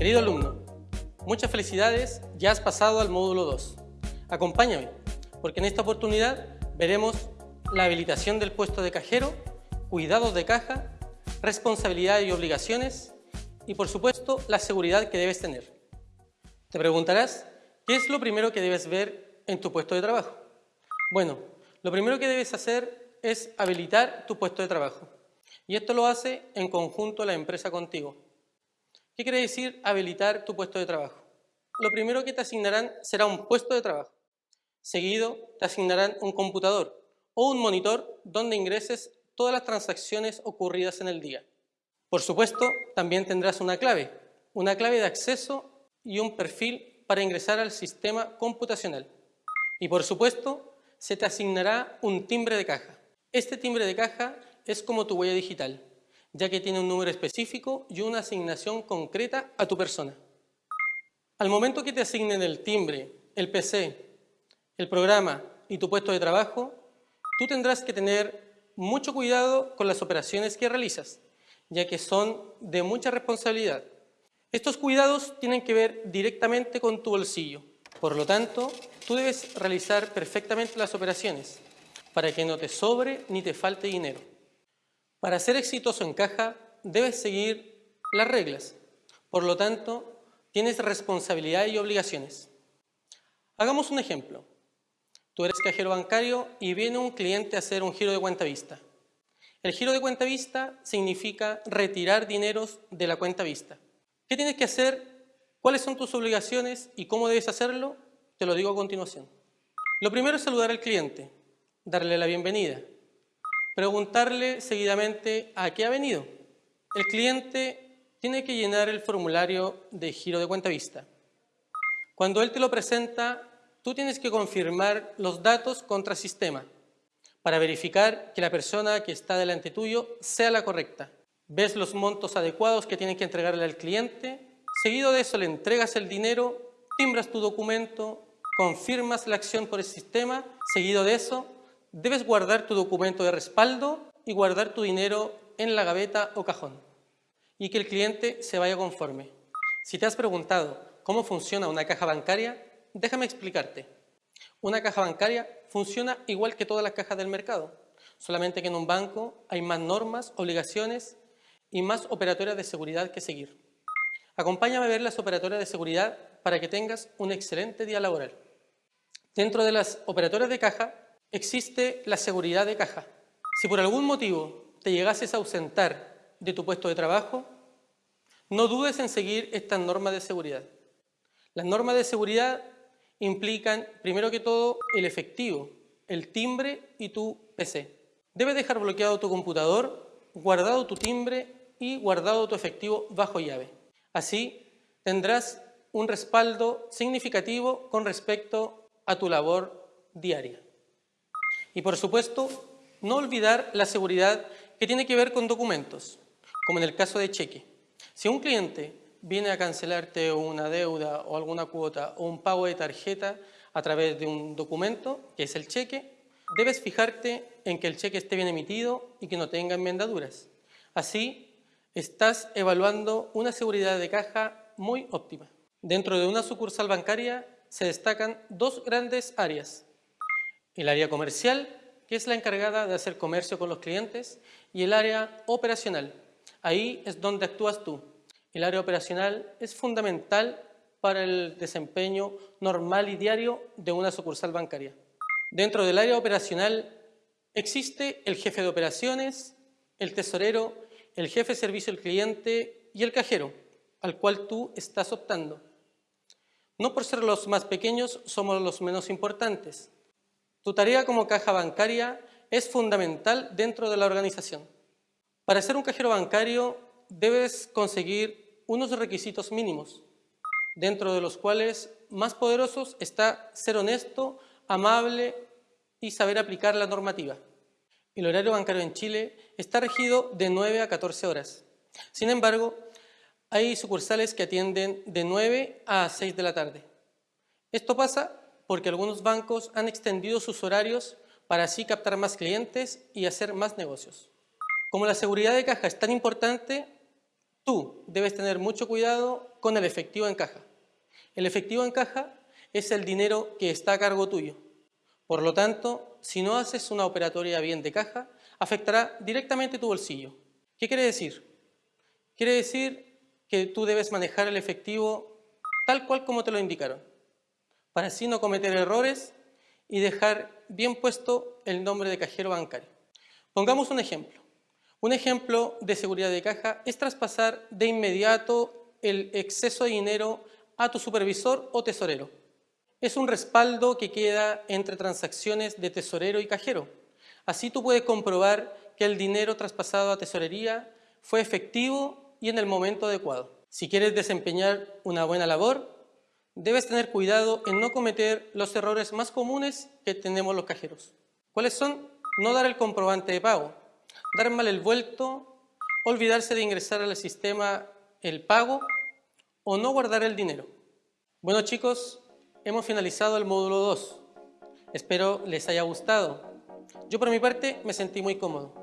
Querido alumno, muchas felicidades, ya has pasado al módulo 2. Acompáñame, porque en esta oportunidad veremos la habilitación del puesto de cajero, cuidados de caja, responsabilidades y obligaciones y por supuesto la seguridad que debes tener. Te preguntarás, ¿qué es lo primero que debes ver en tu puesto de trabajo? Bueno, lo primero que debes hacer es habilitar tu puesto de trabajo. Y esto lo hace en conjunto la empresa contigo. ¿Qué quiere decir habilitar tu puesto de trabajo? Lo primero que te asignarán será un puesto de trabajo. Seguido te asignarán un computador o un monitor donde ingreses todas las transacciones ocurridas en el día. Por supuesto, también tendrás una clave, una clave de acceso y un perfil para ingresar al sistema computacional. Y por supuesto, se te asignará un timbre de caja. Este timbre de caja es como tu huella digital, ya que tiene un número específico y una asignación concreta a tu persona. Al momento que te asignen el timbre, el PC, el programa y tu puesto de trabajo, tú tendrás que tener mucho cuidado con las operaciones que realizas, ya que son de mucha responsabilidad. Estos cuidados tienen que ver directamente con tu bolsillo. Por lo tanto, tú debes realizar perfectamente las operaciones para que no te sobre ni te falte dinero. Para ser exitoso en caja, debes seguir las reglas. Por lo tanto, tienes responsabilidad y obligaciones. Hagamos un ejemplo. Tú eres cajero bancario y viene un cliente a hacer un giro de cuenta vista. El giro de cuenta vista significa retirar dineros de la cuenta vista. ¿Qué tienes que hacer? ¿Cuáles son tus obligaciones y cómo debes hacerlo? Te lo digo a continuación. Lo primero es saludar al cliente, darle la bienvenida, preguntarle seguidamente a qué ha venido. El cliente tiene que llenar el formulario de giro de cuenta vista. Cuando él te lo presenta, tú tienes que confirmar los datos contra sistema para verificar que la persona que está delante tuyo sea la correcta. Ves los montos adecuados que tienes que entregarle al cliente, seguido de eso le entregas el dinero, timbras tu documento, confirmas la acción por el sistema, seguido de eso debes guardar tu documento de respaldo y guardar tu dinero en la gaveta o cajón y que el cliente se vaya conforme. Si te has preguntado cómo funciona una caja bancaria, déjame explicarte. Una caja bancaria funciona igual que todas las cajas del mercado, solamente que en un banco hay más normas, obligaciones y más operatorias de seguridad que seguir. Acompáñame a ver las operatorias de seguridad para que tengas un excelente día laboral. Dentro de las operatorias de caja existe la seguridad de caja. Si por algún motivo te llegases a ausentar de tu puesto de trabajo, no dudes en seguir estas normas de seguridad. Las normas de seguridad implican, primero que todo, el efectivo, el timbre y tu PC. Debes dejar bloqueado tu computador, guardado tu timbre y guardado tu efectivo bajo llave. Así tendrás un respaldo significativo con respecto a tu labor diaria. Y por supuesto, no olvidar la seguridad que tiene que ver con documentos, como en el caso de cheque. Si un cliente viene a cancelarte una deuda o alguna cuota o un pago de tarjeta a través de un documento, que es el cheque, debes fijarte en que el cheque esté bien emitido y que no tenga enmendaduras. Así, estás evaluando una seguridad de caja muy óptima. Dentro de una sucursal bancaria se destacan dos grandes áreas. El área comercial, que es la encargada de hacer comercio con los clientes, y el área operacional. Ahí es donde actúas tú, el área operacional es fundamental para el desempeño normal y diario de una sucursal bancaria. Dentro del área operacional existe el jefe de operaciones, el tesorero, el jefe de servicio al cliente y el cajero, al cual tú estás optando. No por ser los más pequeños somos los menos importantes. Tu tarea como caja bancaria es fundamental dentro de la organización. Para ser un cajero bancario debes conseguir unos requisitos mínimos, dentro de los cuales más poderosos está ser honesto, amable y saber aplicar la normativa. El horario bancario en Chile está regido de 9 a 14 horas. Sin embargo, hay sucursales que atienden de 9 a 6 de la tarde. Esto pasa porque algunos bancos han extendido sus horarios para así captar más clientes y hacer más negocios. Como la seguridad de caja es tan importante, Tú debes tener mucho cuidado con el efectivo en caja. El efectivo en caja es el dinero que está a cargo tuyo. Por lo tanto, si no haces una operatoria bien de caja, afectará directamente tu bolsillo. ¿Qué quiere decir? Quiere decir que tú debes manejar el efectivo tal cual como te lo indicaron, para así no cometer errores y dejar bien puesto el nombre de cajero bancario. Pongamos un ejemplo. Un ejemplo de seguridad de caja es traspasar de inmediato el exceso de dinero a tu supervisor o tesorero. Es un respaldo que queda entre transacciones de tesorero y cajero. Así tú puedes comprobar que el dinero traspasado a tesorería fue efectivo y en el momento adecuado. Si quieres desempeñar una buena labor, debes tener cuidado en no cometer los errores más comunes que tenemos los cajeros. ¿Cuáles son? No dar el comprobante de pago, dar mal el vuelto, olvidarse de ingresar al sistema el pago o no guardar el dinero. Bueno chicos, hemos finalizado el módulo 2. Espero les haya gustado. Yo por mi parte me sentí muy cómodo.